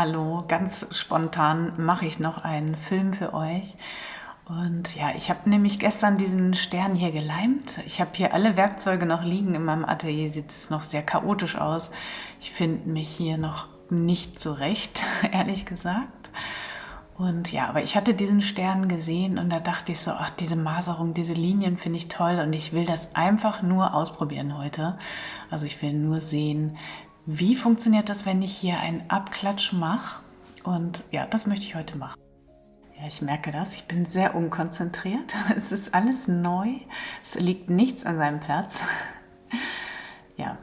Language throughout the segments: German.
Hallo, ganz spontan mache ich noch einen Film für euch. Und ja, ich habe nämlich gestern diesen Stern hier geleimt. Ich habe hier alle Werkzeuge noch liegen. In meinem Atelier sieht es noch sehr chaotisch aus. Ich finde mich hier noch nicht zurecht, ehrlich gesagt. Und ja, aber ich hatte diesen Stern gesehen und da dachte ich so, ach, diese Maserung, diese Linien finde ich toll und ich will das einfach nur ausprobieren heute. Also ich will nur sehen, wie funktioniert das, wenn ich hier einen Abklatsch mache? Und ja, das möchte ich heute machen. Ja, ich merke das. Ich bin sehr unkonzentriert. Es ist alles neu. Es liegt nichts an seinem Platz. Ja,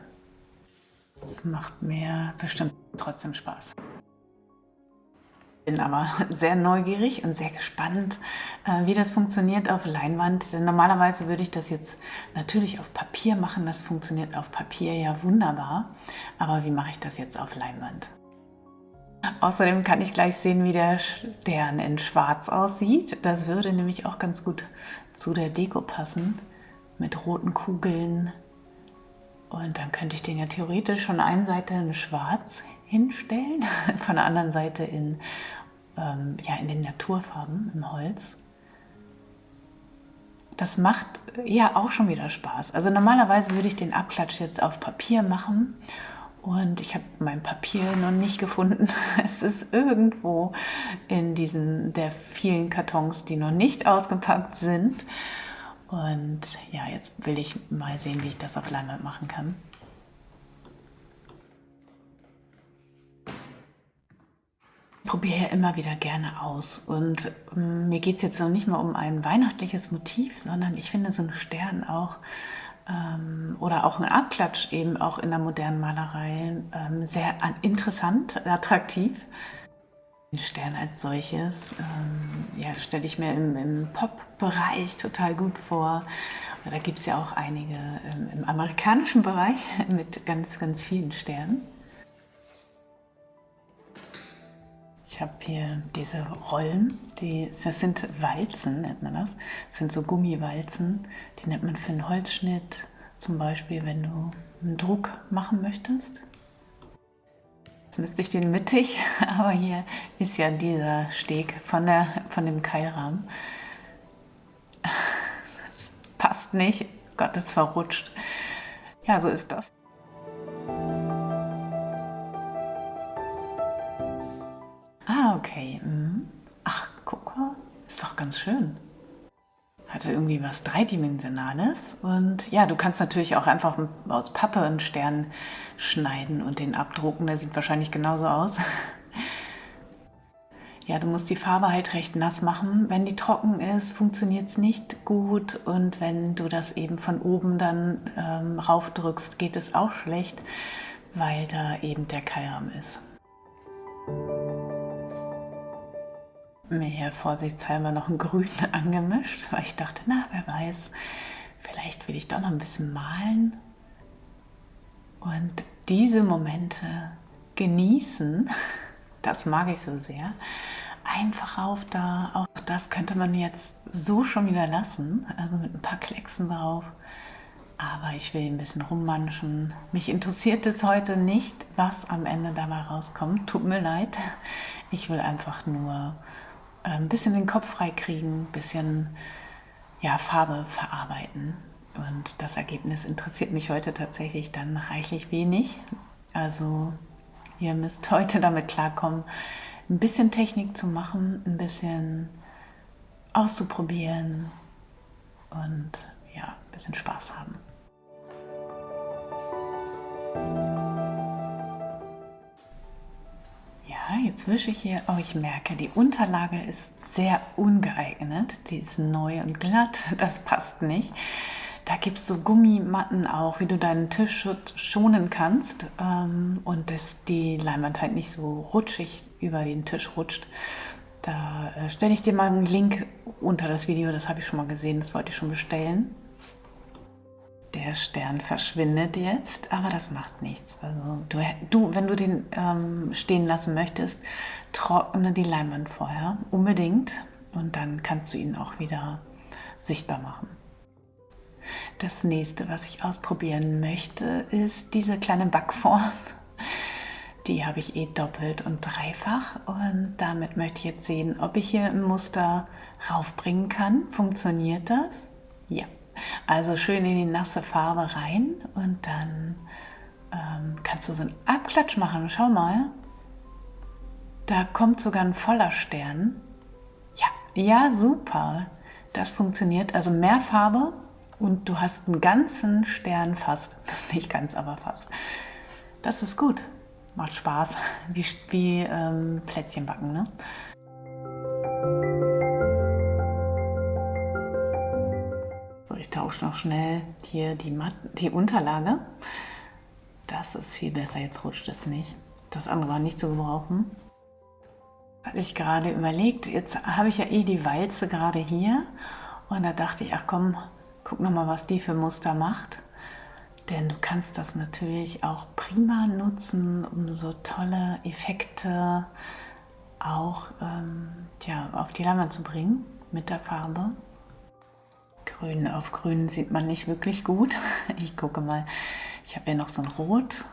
es macht mir bestimmt trotzdem Spaß bin aber sehr neugierig und sehr gespannt, äh, wie das funktioniert auf Leinwand. Denn normalerweise würde ich das jetzt natürlich auf Papier machen. Das funktioniert auf Papier ja wunderbar. Aber wie mache ich das jetzt auf Leinwand? Außerdem kann ich gleich sehen, wie der Stern in schwarz aussieht. Das würde nämlich auch ganz gut zu der Deko passen. Mit roten Kugeln. Und dann könnte ich den ja theoretisch von einer Seite in schwarz hinstellen, von der anderen Seite in, ähm, ja, in den Naturfarben, im Holz. Das macht ja auch schon wieder Spaß. Also normalerweise würde ich den Abklatsch jetzt auf Papier machen und ich habe mein Papier noch nicht gefunden. Es ist irgendwo in diesen der vielen Kartons, die noch nicht ausgepackt sind. Und ja, jetzt will ich mal sehen, wie ich das auf Leinwand machen kann. Probiere ja immer wieder gerne aus und ähm, mir geht es jetzt noch nicht mal um ein weihnachtliches Motiv, sondern ich finde so einen Stern auch ähm, oder auch ein Abklatsch eben auch in der modernen Malerei ähm, sehr interessant, attraktiv. Den Stern als solches, ähm, ja, stelle ich mir im, im Pop-Bereich total gut vor. Da gibt es ja auch einige ähm, im amerikanischen Bereich mit ganz, ganz vielen Sternen. Ich habe hier diese Rollen, die, das sind Walzen, nennt man das. Das sind so Gummiwalzen, die nennt man für einen Holzschnitt, zum Beispiel, wenn du einen Druck machen möchtest. Jetzt müsste ich den mittig, aber hier ist ja dieser Steg von, der, von dem Keilrahmen. Das passt nicht. Gott, ist verrutscht. Ja, so ist das. Ganz schön. Hatte irgendwie was Dreidimensionales. Und ja, du kannst natürlich auch einfach aus Pappe einen Stern schneiden und den abdrucken. Der sieht wahrscheinlich genauso aus. Ja, du musst die Farbe halt recht nass machen. Wenn die trocken ist, funktioniert es nicht gut und wenn du das eben von oben dann ähm, raufdrückst, geht es auch schlecht, weil da eben der Keilrahmen ist mir hier vorsichtshalber noch ein Grün angemischt, weil ich dachte, na, wer weiß, vielleicht will ich doch noch ein bisschen malen. Und diese Momente genießen, das mag ich so sehr. Einfach auf da, auch das könnte man jetzt so schon wieder lassen, also mit ein paar Klecksen drauf. Aber ich will ein bisschen rummanschen. Mich interessiert es heute nicht, was am Ende dabei rauskommt. Tut mir leid. Ich will einfach nur ein bisschen den Kopf frei kriegen, ein bisschen ja, Farbe verarbeiten. Und das Ergebnis interessiert mich heute tatsächlich dann reichlich wenig. Also ihr müsst heute damit klarkommen, ein bisschen Technik zu machen, ein bisschen auszuprobieren und ja, ein bisschen Spaß haben. Jetzt wische ich hier. Oh, ich merke, die Unterlage ist sehr ungeeignet. Die ist neu und glatt. Das passt nicht. Da gibt es so Gummimatten auch, wie du deinen Tisch schonen kannst ähm, und dass die Leinwand halt nicht so rutschig über den Tisch rutscht. Da äh, stelle ich dir mal einen Link unter das Video, das habe ich schon mal gesehen, das wollte ich schon bestellen. Der Stern verschwindet jetzt, aber das macht nichts. Also du, du wenn du den ähm, stehen lassen möchtest, trockne die Leinwand vorher unbedingt und dann kannst du ihn auch wieder sichtbar machen. Das nächste, was ich ausprobieren möchte, ist diese kleine Backform. Die habe ich eh doppelt und dreifach und damit möchte ich jetzt sehen, ob ich hier ein Muster raufbringen kann. Funktioniert das? Ja. Also schön in die nasse Farbe rein und dann ähm, kannst du so einen Abklatsch machen. Schau mal, da kommt sogar ein voller Stern. Ja, ja, super. Das funktioniert. Also mehr Farbe und du hast einen ganzen Stern fast. Nicht ganz, aber fast. Das ist gut. Macht Spaß. Wie, wie ähm, Plätzchen backen, ne? Ich tausche noch schnell hier die, Mat die Unterlage. Das ist viel besser, jetzt rutscht es nicht. Das andere war nicht zu gebrauchen. Hatte ich gerade überlegt, jetzt habe ich ja eh die Walze gerade hier und da dachte ich, ach komm, guck nochmal, was die für Muster macht. Denn du kannst das natürlich auch prima nutzen, um so tolle Effekte auch ähm, ja, auf die Leinwand zu bringen mit der Farbe. Grün auf Grün sieht man nicht wirklich gut. Ich gucke mal, ich habe hier noch so ein Rot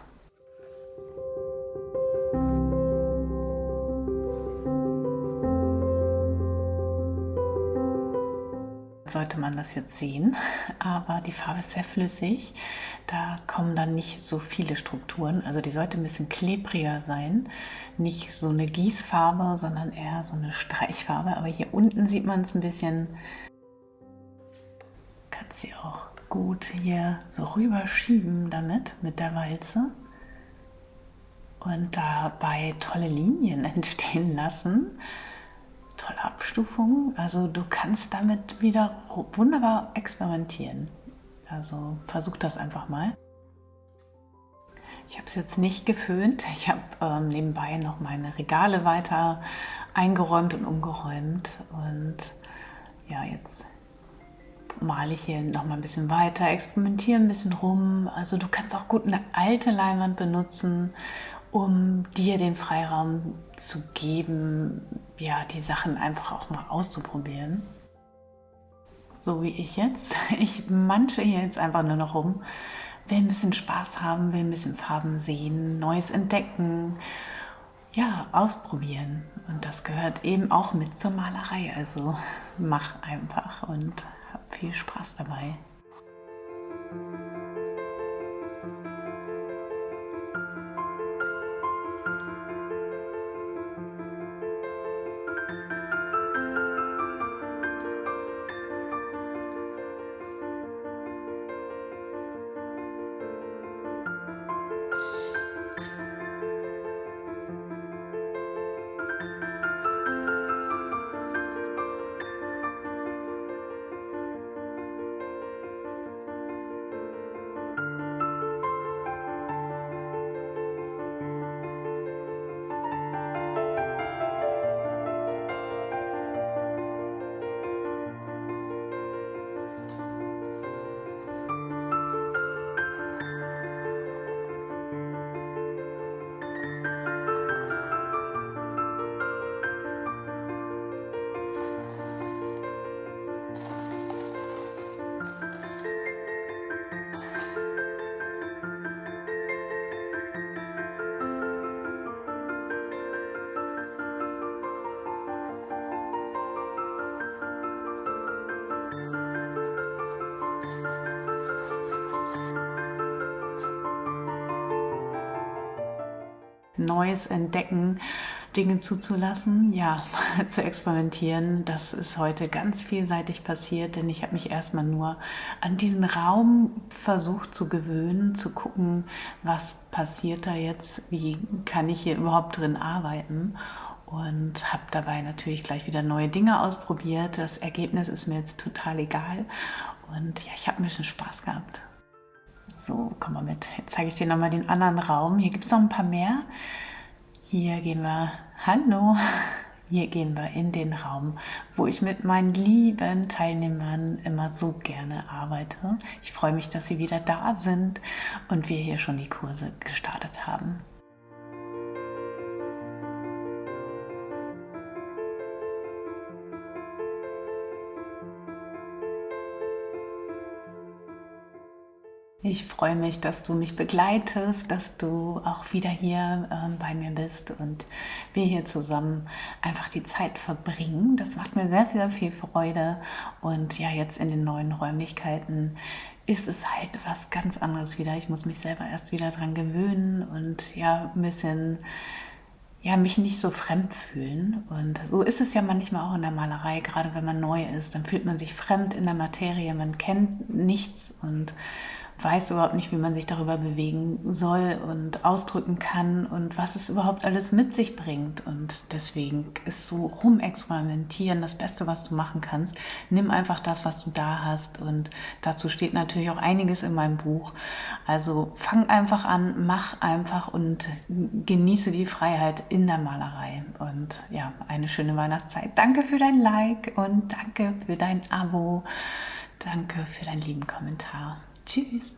sollte man das jetzt sehen, aber die Farbe ist sehr flüssig. Da kommen dann nicht so viele Strukturen. Also die sollte ein bisschen klebriger sein. Nicht so eine Gießfarbe, sondern eher so eine Streichfarbe. Aber hier unten sieht man es ein bisschen. Kannst sie auch gut hier so rüberschieben damit, mit der Walze. Und dabei tolle Linien entstehen lassen tolle Abstufung. Also du kannst damit wieder wunderbar experimentieren. Also versuch das einfach mal. Ich habe es jetzt nicht geföhnt. Ich habe ähm, nebenbei noch meine Regale weiter eingeräumt und umgeräumt. Und ja, jetzt male ich hier noch mal ein bisschen weiter, experimentiere ein bisschen rum. Also du kannst auch gut eine alte Leinwand benutzen um dir den Freiraum zu geben, ja, die Sachen einfach auch mal auszuprobieren. So wie ich jetzt. Ich manche hier jetzt einfach nur noch rum, will ein bisschen Spaß haben, will ein bisschen Farben sehen, Neues entdecken, ja, ausprobieren. Und das gehört eben auch mit zur Malerei. Also mach einfach und viel Spaß dabei. Neues entdecken, Dinge zuzulassen, ja, zu experimentieren. Das ist heute ganz vielseitig passiert, denn ich habe mich erstmal nur an diesen Raum versucht zu gewöhnen, zu gucken, was passiert da jetzt, wie kann ich hier überhaupt drin arbeiten und habe dabei natürlich gleich wieder neue Dinge ausprobiert. Das Ergebnis ist mir jetzt total egal und ja, ich habe ein bisschen Spaß gehabt. So, komm mal mit. Jetzt zeige ich dir nochmal den anderen Raum. Hier gibt es noch ein paar mehr. Hier gehen wir, hallo, hier gehen wir in den Raum, wo ich mit meinen lieben Teilnehmern immer so gerne arbeite. Ich freue mich, dass sie wieder da sind und wir hier schon die Kurse gestartet haben. Ich freue mich, dass du mich begleitest, dass du auch wieder hier äh, bei mir bist und wir hier zusammen einfach die Zeit verbringen. Das macht mir sehr, sehr viel Freude. Und ja, jetzt in den neuen Räumlichkeiten ist es halt was ganz anderes wieder. Ich muss mich selber erst wieder dran gewöhnen und ja, ein bisschen ja, mich nicht so fremd fühlen. Und so ist es ja manchmal auch in der Malerei, gerade wenn man neu ist, dann fühlt man sich fremd in der Materie, man kennt nichts und weiß überhaupt nicht, wie man sich darüber bewegen soll und ausdrücken kann und was es überhaupt alles mit sich bringt. Und deswegen ist so rumexperimentieren das Beste, was du machen kannst. Nimm einfach das, was du da hast und dazu steht natürlich auch einiges in meinem Buch. Also fang einfach an, mach einfach und genieße die Freiheit in der Malerei. Und ja, eine schöne Weihnachtszeit. Danke für dein Like und danke für dein Abo. Danke für deinen lieben Kommentar. Tschüss.